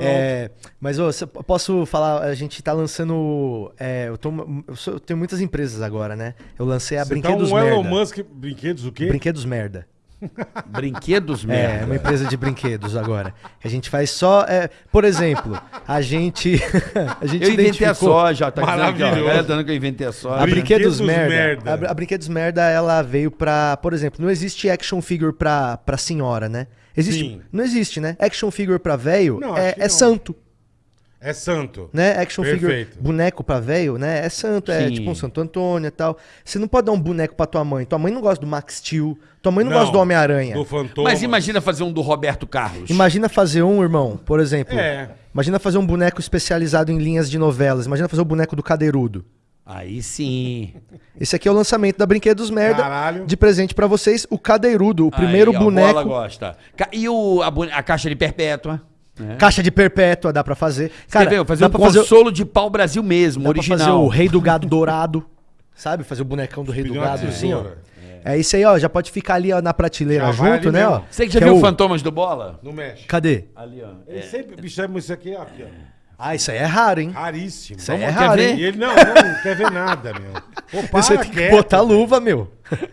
É, mas ô, posso falar, a gente tá lançando. é, eu, tô- eu sou- eu tenho muitas empresas agora, né? Eu lancei a Você tá Brinquedos um Elon Merda. Musk. Brinquedos o quê? Brinquedos Merda. Brinquedos É, merda. uma empresa de brinquedos agora. A gente faz só. é, por exemplo, a gente. a gente Eu inventei a soja, tá dizendo aqui, ó. Maravilhoso. Que eu inventei a A soja. Brinquedos, Brinquedos Merda. Merda. A, a Brinquedos Merda, ela veio pra. Por exemplo, não existe action figure pra, pra senhora, né? Existe. Sim. Não existe, né? Action figure pra velho é, é não. santo. É santo. né? Action figure, Perfeito. boneco pra velho, né? É santo, é Sim. tipo um Santo Antônio e tal. Você não pode dar um boneco pra tua mãe. Tua mãe não gosta do Max Steel. Tua mãe não, gosta do Homem-Aranha. Do Fantoma. Mas imagina fazer um do Roberto Carlos. Imagina fazer um, irmão, por exemplo. É. Imagina fazer um boneco especializado em linhas de novelas. Imagina fazer o boneco do Cadeirudo. Aí sim. Esse aqui é o lançamento da Brinquedos Merda Caralho. de presente pra vocês. O Cadeirudo, o primeiro Aí, ó, boneco. Bola gosta. E o, a, a caixa de perpétua? Né? Caixa de perpétua dá pra fazer. Cara, Cara, fazer dá um pra fazer, consolo de pau Brasil mesmo, dá pra original. fazer o rei do gado dourado. Sabe? Fazer o bonecão do rei do gado assim, ó. É isso aí, ó. Já pode ficar ali ó, na prateleira Já junto, né, mesmo. ó. Você que já Que viu é o- Fantomas do Bola? Não mexe. Cadê? Ali, ó. Ele sempre. Bicho, é isso aqui, ó, aqui, ó. Ah, isso aí é raro, hein? Raríssimo. Isso aí é raro, hein? E ele não, não, não quer ver nada, meu. Pô, para Você tem que quieto, botar luva, meu.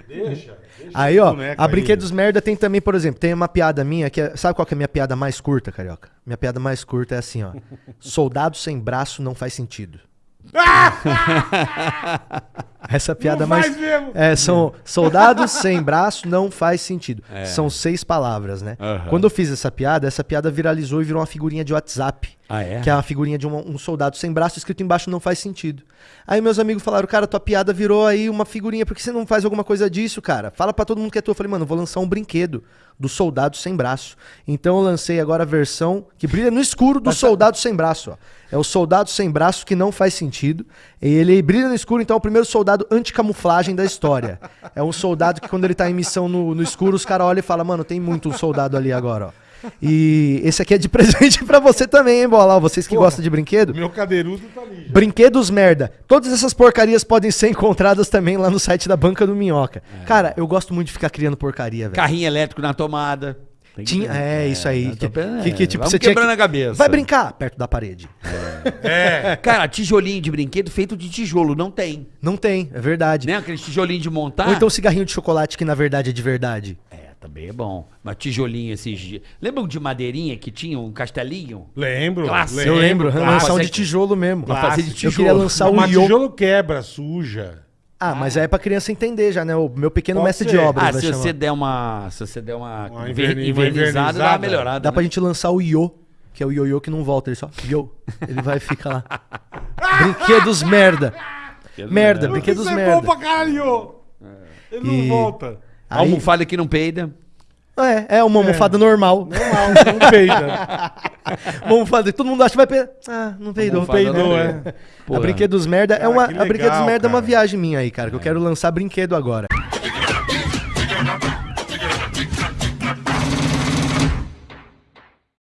Deixa. deixa Aí, ó, a aí. Brinquedos Merda tem também, por exemplo, tem uma piada minha que é. Sabe qual que é a minha piada mais curta, carioca? Minha piada mais curta é assim, ó. Soldado sem braço não faz sentido. Essa piada Não mais. faz mesmo. É, são soldados sem braço não faz sentido. São seis palavras, né? Aham. Quando eu fiz essa piada, essa piada viralizou e virou uma figurinha de WhatsApp. Ah, é? Que é uma figurinha de um, um soldado sem braço escrito embaixo não faz sentido. Aí meus amigos falaram, cara, tua piada virou aí uma figurinha, por que você não faz alguma coisa disso, cara? Fala pra todo mundo que é tua. Eu falei, mano, vou lançar um brinquedo do soldado sem braço. Então eu lancei agora a versão que brilha no escuro do soldado sem braço, ó. É o soldado sem braço que não faz sentido. E ele brilha no escuro, então é o primeiro soldado anticamuflagem da história. É um soldado que quando ele tá em missão no, no escuro, os caras olham e falam, mano, tem muito um soldado ali agora, ó. E esse aqui é de presente pra você também, hein, Bola? Vocês que Porra. gostam de brinquedo. Meu cadeirudo tá ali. já. Brinquedos merda. Todas essas porcarias podem ser encontradas também lá no site da Banca do Minhoca. Cara, eu gosto muito de ficar criando porcaria, velho. Carrinho elétrico na tomada. Tinha, é, isso aí. eu tô Que, que, que, é, tipo, vamos você tinha quebrando que- a cabeça. Vai brincar perto da parede. É. Cara, tijolinho de brinquedo feito de tijolo, não tem. Não tem, é verdade. Né? Aquele tijolinho de montar. Ou então cigarrinho de chocolate que na verdade é de verdade. É, também é bom. Mas tijolinho esses dias. Lembram de madeirinha que tinha um castelinho? Lembro. Clássico. Eu lembro, clássico. lançar um de tijolo mesmo. Pra fazer de Eu tijolo. queria lançar o Mas Yo. tijolo quebra, suja. Ah, mas aí é pra criança entender já, né? O meu pequeno Pode mestre ser. de obras Ah, vai se chamar. você der uma. Se você der uma. Uma inver- inverni- invernizada, dá uma invernizada. melhorada. Dá né? pra gente lançar o Yo, que é o ioiô que não volta, ele só Yo. Ele vai ficar lá. Brinquedos merda. Merda, brinquedos Isso é merda. bom pra caralho. Ele não E- volta. Aí- Almofada que não peida. É, é uma almofada normal. Normal, não peida. Uma almofada que todo mundo acha que vai peidar. Ah, não peidou. Almofada peidou, não é. peida. A Porra. Brinquedos Merda é Cara, uma que a Brinquedos legal, Merda é uma cara. viagem minha aí, cara, que eu quero lançar brinquedo agora.